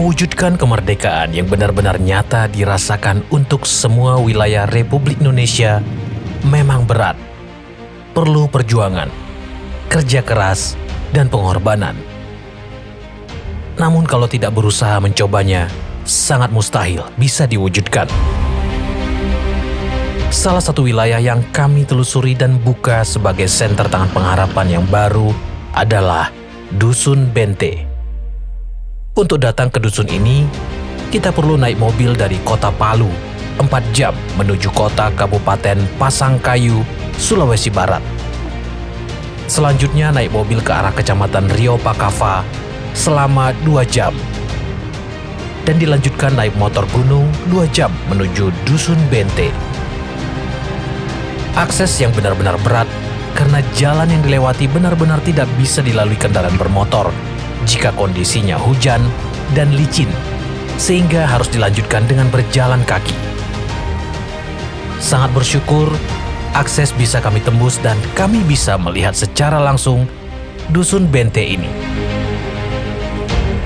Mewujudkan kemerdekaan yang benar-benar nyata dirasakan untuk semua wilayah Republik Indonesia memang berat. Perlu perjuangan, kerja keras, dan pengorbanan. Namun kalau tidak berusaha mencobanya, sangat mustahil bisa diwujudkan. Salah satu wilayah yang kami telusuri dan buka sebagai senter tangan pengharapan yang baru adalah Dusun Bente. Untuk datang ke dusun ini, kita perlu naik mobil dari kota Palu, 4 jam menuju kota Kabupaten Pasangkayu, Sulawesi Barat. Selanjutnya naik mobil ke arah Kecamatan Rio Pakava selama 2 jam. Dan dilanjutkan naik motor gunung 2 jam menuju Dusun Bente. Akses yang benar-benar berat karena jalan yang dilewati benar-benar tidak bisa dilalui kendaraan bermotor jika kondisinya hujan dan licin, sehingga harus dilanjutkan dengan berjalan kaki. Sangat bersyukur, akses bisa kami tembus dan kami bisa melihat secara langsung Dusun Bente ini.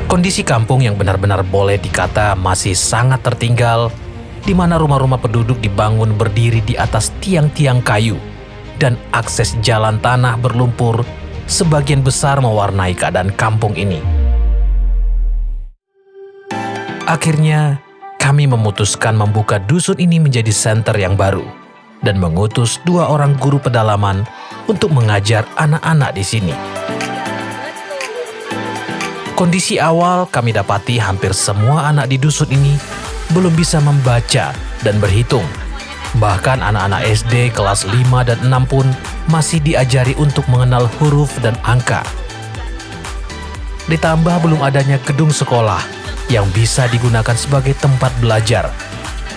Kondisi kampung yang benar-benar boleh dikata masih sangat tertinggal, di mana rumah-rumah penduduk dibangun berdiri di atas tiang-tiang kayu, dan akses jalan tanah berlumpur sebagian besar mewarnai keadaan kampung ini. Akhirnya, kami memutuskan membuka dusun ini menjadi senter yang baru dan mengutus dua orang guru pedalaman untuk mengajar anak-anak di sini. Kondisi awal kami dapati hampir semua anak di dusun ini belum bisa membaca dan berhitung. Bahkan anak-anak SD kelas 5 dan 6 pun masih diajari untuk mengenal huruf dan angka. Ditambah belum adanya gedung sekolah yang bisa digunakan sebagai tempat belajar,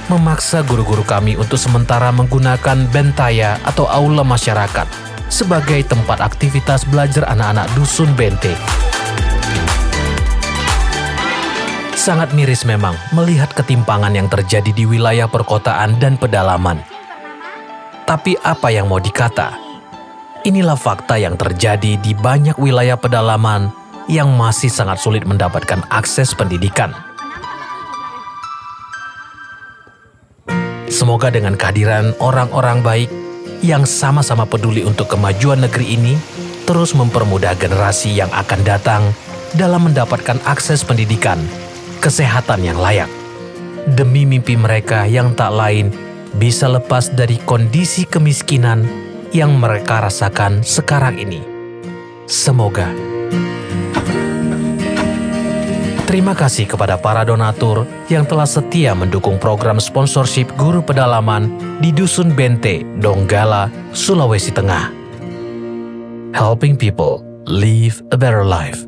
memaksa guru-guru kami untuk sementara menggunakan bentaya atau aula masyarakat sebagai tempat aktivitas belajar anak-anak dusun Bente. Sangat miris memang melihat ketimpangan yang terjadi di wilayah perkotaan dan pedalaman. Tapi apa yang mau dikata? Inilah fakta yang terjadi di banyak wilayah pedalaman yang masih sangat sulit mendapatkan akses pendidikan. Semoga dengan kehadiran orang-orang baik yang sama-sama peduli untuk kemajuan negeri ini terus mempermudah generasi yang akan datang dalam mendapatkan akses pendidikan, kesehatan yang layak. Demi mimpi mereka yang tak lain bisa lepas dari kondisi kemiskinan yang mereka rasakan sekarang ini. Semoga. Terima kasih kepada para donatur yang telah setia mendukung program sponsorship guru pedalaman di Dusun Bente, Donggala, Sulawesi Tengah. Helping people live a better life.